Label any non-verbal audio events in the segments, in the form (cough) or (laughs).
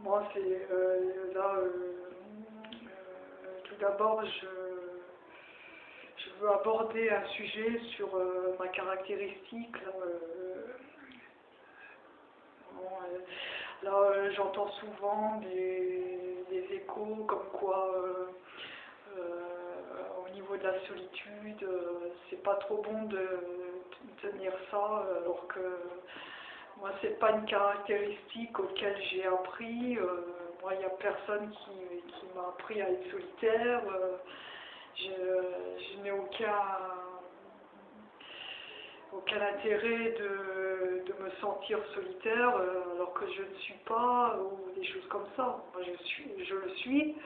Moi, c'est euh, là, euh, euh, tout d'abord, je, je veux aborder un sujet sur euh, ma caractéristique. Là, là, j'entends souvent des, des échos comme quoi, au niveau de la solitude, c'est pas trop bon de, de tenir ça, alors que moi, c'est pas une caractéristique auquel j'ai appris. euh, moi, il n'y a personne qui, qui m'a appris à être solitaire. euh, je, n'ai aucun, aucun intérêt de, de me sentir solitaire euh, alors que je ne suis pas, ou des choses comme ça. Moi, je, suis, je le suis.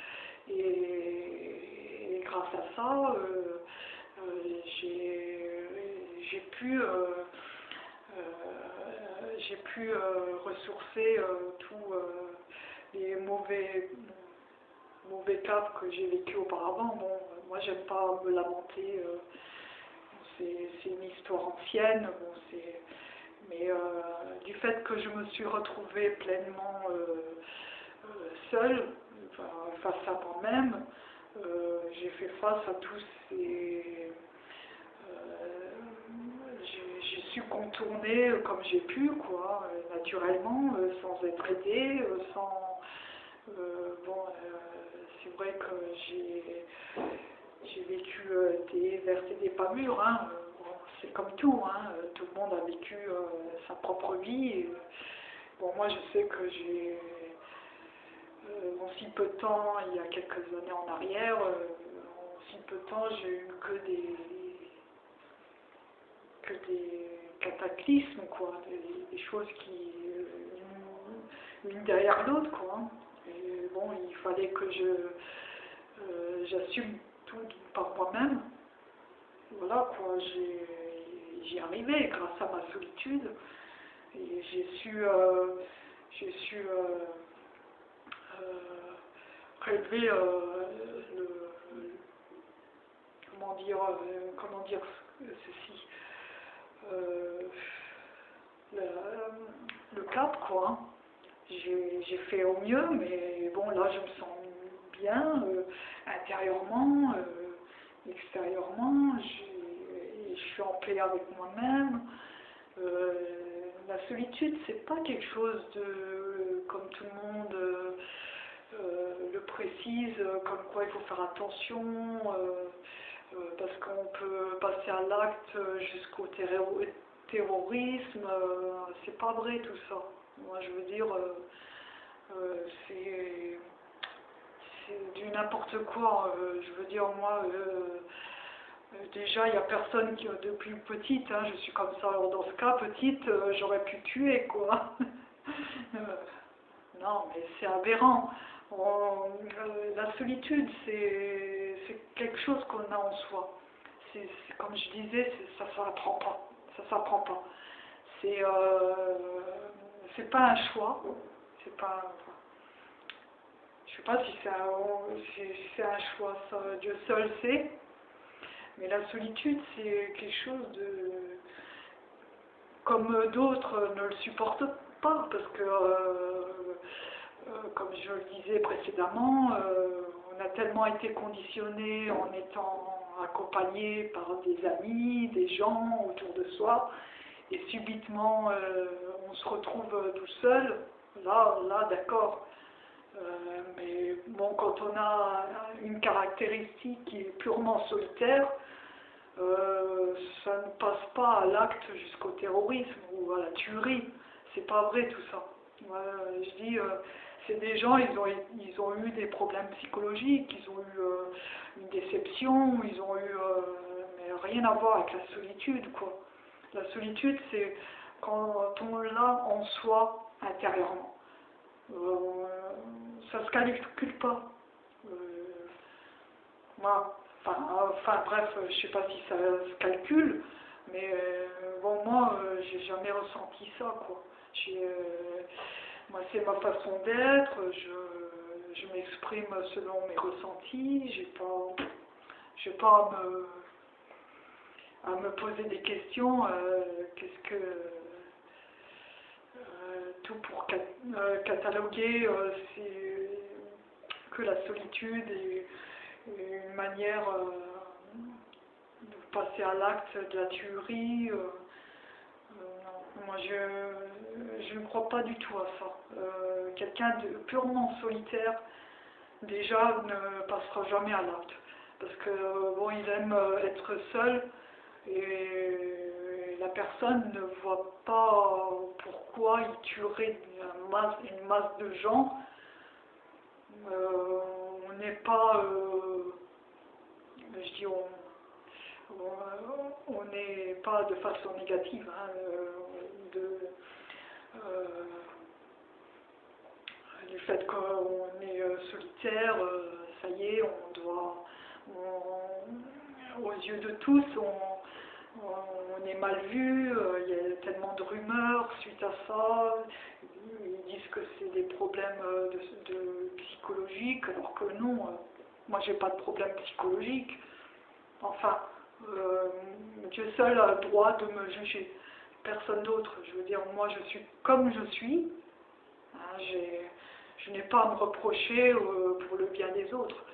Et, et grâce à ça, j'ai pu. J'ai pu euh, ressourcer euh, tous euh, les mauvais, mauvais caps que j'ai vécu auparavant. Bon, moi, j'aime pas me lamenter. c'est une histoire ancienne. Mais du fait que je me suis retrouvée pleinement seule, face à moi-même, j'ai fait face à tous ces euh, j'ai j'ai su contourner euh, comme j'ai pu, quoi, euh, naturellement, euh, sans être aidée, sans... bon, c'est vrai que j'ai vécu des vertes et des pas mûres, hein, bon, c'est comme tout, hein, tout le monde a vécu sa propre vie. bon, moi je sais que j'ai... en si peu de temps, il y a quelques années en arrière, en si peu de temps, j'ai eu que des que des cataclysmes, quoi, des, choses qui euh, derrière l'autre, quoi. hein. Et bon, il fallait que je euh, j'assume tout par moi-même. Voilà, quoi, j'y arrivé grâce à ma solitude. Et j'ai su, euh, j'ai su euh, relever le, comment dire, comment dire ceci, le, le cap, quoi. J'ai fait au mieux, mais bon, là, je me sens bien euh, intérieurement, euh, extérieurement. Je suis en paix avec moi-même. Euh, la solitude, c'est pas quelque chose de, comme tout le monde euh, euh, le précise, euh, comme quoi il faut faire attention. Euh, parce qu'on peut passer à l'acte euh, jusqu'au terro- terrorisme, euh, c'est pas vrai tout ça. Moi je veux dire, c'est du n'importe quoi. je veux dire, moi, déjà il n'y a personne qui, depuis petite, hein, je suis comme ça, alors dans ce cas, petite, j'aurais pu tuer quoi. (laughs) Non, mais c'est aberrant. On- euh, la solitude, c'est quelque chose qu'on a en soi. C'est comme je disais, ça ne s'apprend pas. Ça s'apprend pas. C'est euh, pas un choix. C'est pas. je sais pas si c'est un, si un choix. Dieu seul sait. Mais la solitude, c'est quelque chose de comme d'autres ne le supportent pas parce que euh, euh, comme je le disais précédemment, euh, on a tellement été conditionné en étant accompagné par des amis, des gens autour de soi, et subitement euh, on se retrouve tout seul, là, là d'accord. Euh, mais bon, quand on a une caractéristique qui est purement solitaire, euh, ça ne passe pas à l'acte jusqu'au terrorisme ou à la tuerie. C'est pas vrai tout ça. Je dis, euh, c'est des gens, ils ont, ils ont eu des problèmes psychologiques, ils ont eu euh, une déception, ils ont eu, euh, mais rien à voir avec la solitude, quoi. La solitude, c'est quand on l'a en soi intérieurement. Euh, ça se calcule pas. Moi, enfin, bref, je sais pas si ça se calcule, mais bon, moi, j'ai jamais ressenti ça, quoi. J'ai, moi, c'est ma façon d'être, je, je m'exprime selon mes ressentis, j'ai pas, j'ai pas à me, à me poser des questions, euh, qu'est-ce que, euh, tout pour, quel- cataloguer que la solitude est une manière de passer à l'acte de la tuerie. moi, je, je, ne crois pas du tout à ça. Quelqu'un de purement solitaire, déjà, ne passera jamais à l'acte. Parce que, bon, il aime être seul et la personne ne voit pas pourquoi il tuerait une masse, de gens. Euh, on n'est pas, euh, je dis, on n'est pas de façon négative, hein, de, euh, le fait qu'on est solitaire, ça y est, on doit, aux yeux de tous, on, est mal vu, euh, il y a tellement de rumeurs suite à ça, ils disent que c'est des problèmes euh, de, psychologiques, alors que non, euh, moi j'ai pas de problème psychologique. Enfin, Dieu seul a le droit de me juger, personne d'autre. Je veux dire, moi je suis comme je suis, hein, je n'ai pas à me reprocher pour le bien des autres.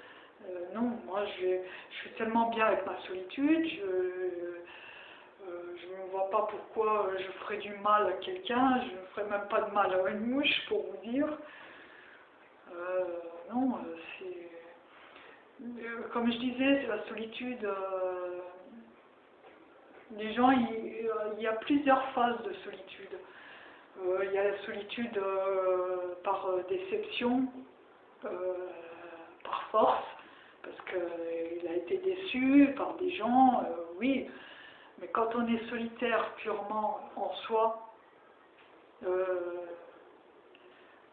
non, moi je, suis tellement bien avec ma solitude, je, euh, ne vois pas pourquoi euh, je ferais du mal à quelqu'un, je ne ferais même pas de mal à une mouche pour vous dire. Euh, non, c'est... Comme je disais, c'est la solitude. les gens, il, y a plusieurs phases de solitude. Il y a la solitude par déception, par force, parce qu'il a été déçu par des gens, oui, mais quand on est solitaire purement en soi, euh,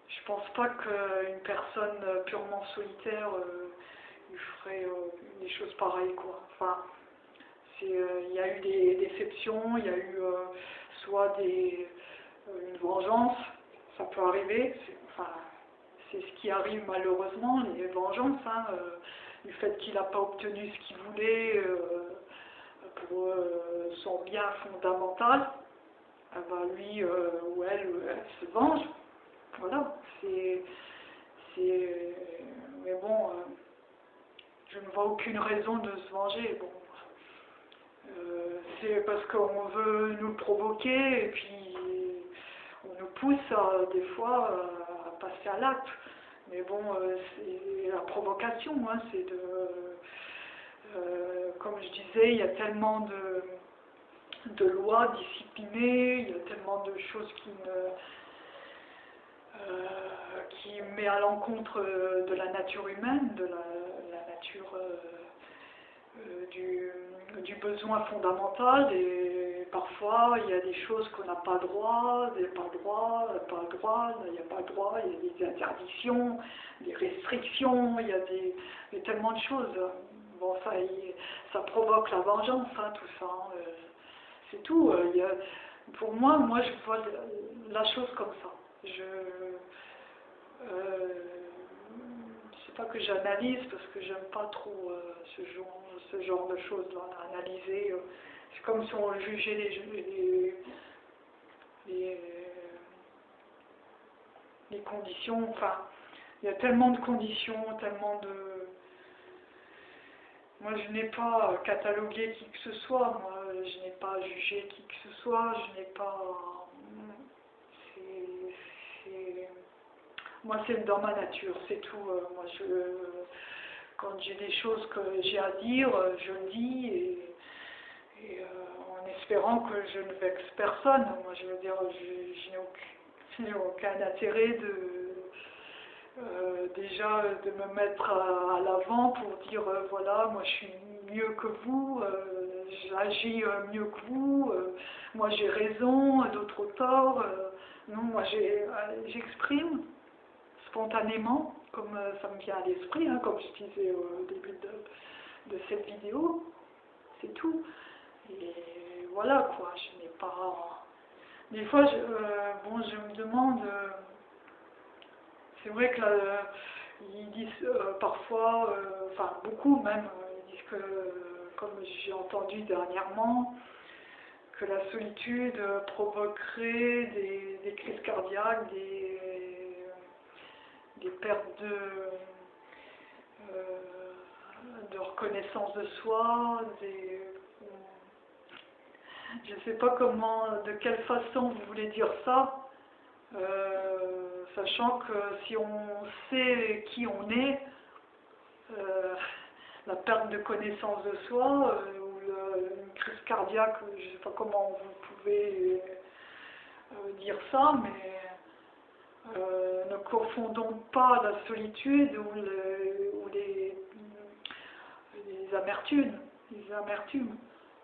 je pense pas qu'une personne purement solitaire euh, ferait euh, des choses pareilles. Quoi. Enfin, il y a eu des déceptions, il y a eu soit des, une vengeance, ça peut arriver, c'est ce qui arrive malheureusement, les vengeances, hein, du fait qu'il n'a pas obtenu ce qu'il voulait pour euh, son bien fondamental, eh ben, lui euh, ou elle, se venge. Voilà, c'est. Mais bon, euh, je ne vois aucune raison de se venger. Bon, c'est parce qu'on veut nous provoquer et puis pousse des fois à passer à l'acte. Mais bon, c'est la provocation, c'est de euh, comme je disais, il y a tellement de, de, lois disciplinées, il y a tellement de choses qui euh, qui met à l'encontre de la nature humaine, de la, nature euh, du, du, besoin fondamental et parfois il y a des choses qu'on n'a pas droit, il n'y a pas droit, pas droit, il n'y a pas droit, il y a des interdictions, des restrictions, il y a, des, y tellement de choses. Bon, ça, ça provoque la vengeance, hein, tout ça. Hein, euh, c'est tout. Euh, pour moi, moi, je vois la chose comme ça. Je euh, sais pas que j'analyse parce que j'aime pas trop euh, ce genre, ce genre de choses là, analyser. C'est comme si on jugeait les, les, les conditions. Enfin, il y a tellement de conditions, tellement de moi, je n'ai pas catalogué qui que ce soit, moi, je n'ai pas jugé qui que ce soit, je n'ai pas... Moi, c'est dans ma nature, c'est tout. Euh, moi, je... Quand j'ai des choses que j'ai à dire, je le dis, et, euh, en espérant que je ne vexe personne. Moi, je veux dire, je, n'ai aucun intérêt de euh, déjà de me mettre à, l'avant pour dire euh, voilà moi je suis mieux que vous, j'agis mieux que vous, moi j'ai raison, d'autres tort. non, moi j'exprime spontanément comme ça me vient à l'esprit, hein, comme je disais au début de cette vidéo, c'est tout. Et voilà quoi, je n'ai pas. Des fois, je, je me demande c'est vrai que ils disent euh, parfois, euh, enfin beaucoup même, euh, ils disent que, comme j'ai entendu dernièrement, que la solitude provoquerait des, crises cardiaques, des, pertes de, euh, de reconnaissance de soi, des, je ne sais pas comment, de quelle façon vous voulez dire ça, euh, sachant que si on sait qui on est, euh, la perte de connaissance de soi, euh, ou une crise cardiaque, je ne sais pas comment vous pouvez dire ça, mais ne confondons pas la solitude ou, les, les amertumes. Les amertumes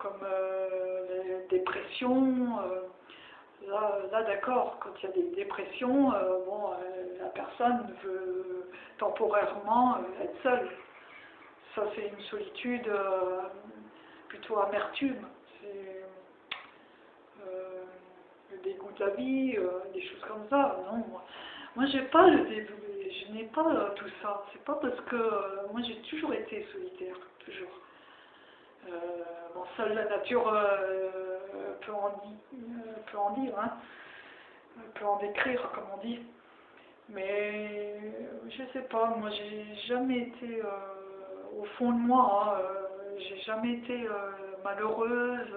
comme euh, les dépressions. Euh, là, là d'accord, quand il y a des dépressions, euh, bon, la personne veut temporairement être seule. Ça, c'est une solitude plutôt amertume. C'est le dégoût de la vie, des choses comme ça. Non, moi, moi j'ai pas le début, je n'ai pas tout ça. C'est pas parce que moi j'ai toujours été solitaire, toujours. Euh, bon, seule la nature euh, peut, en peut, en dire, hein, peut en décrire, comme on dit. Mais je sais pas, moi j'ai jamais été euh, au fond de moi, hein, j'ai jamais été malheureuse.